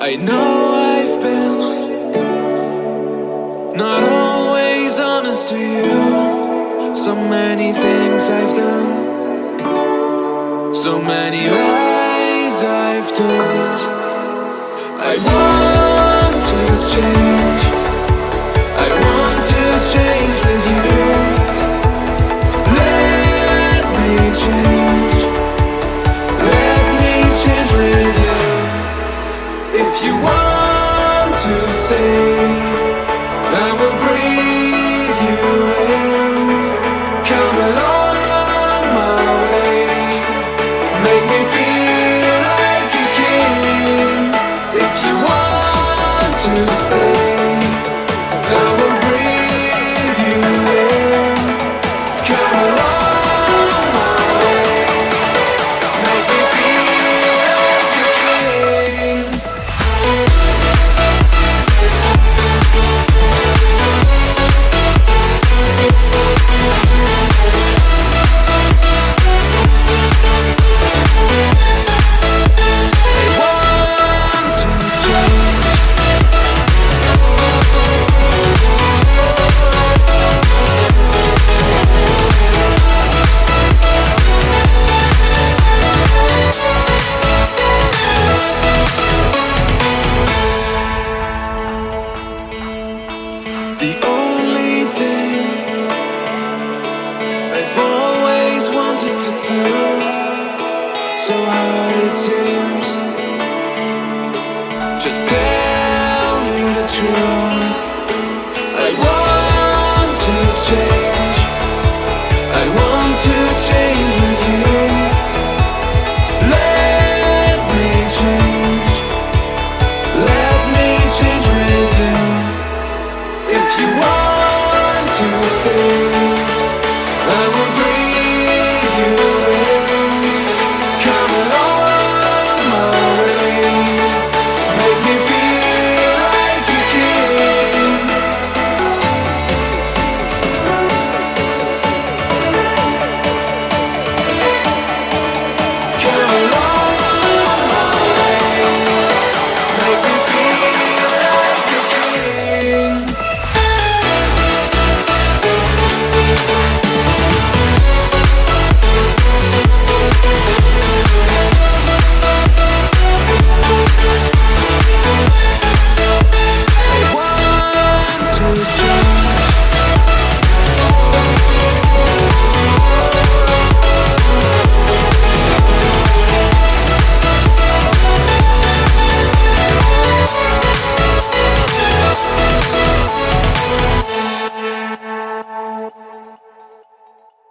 I know I've been not always honest to you. So many things I've done, so many lies I've told. I want The only thing I've always wanted to do. So hard it seems. Just tell you the truth. I want to change.